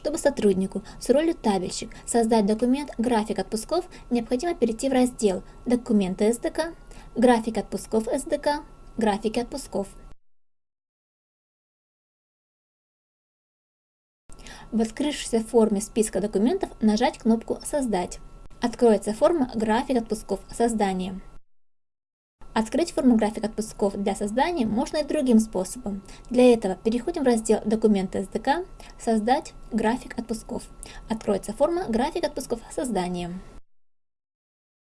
Чтобы сотруднику с ролью табельщик создать документ «График отпусков», необходимо перейти в раздел «Документы СДК», «График отпусков СДК», «Графики отпусков». В открывшейся форме списка документов нажать кнопку «Создать». Откроется форма «График отпусков. Создание». Открыть форму график отпусков для создания можно и другим способом. Для этого переходим в раздел «Документы СДК», «Создать график отпусков». Откроется форма «График отпусков. Создание».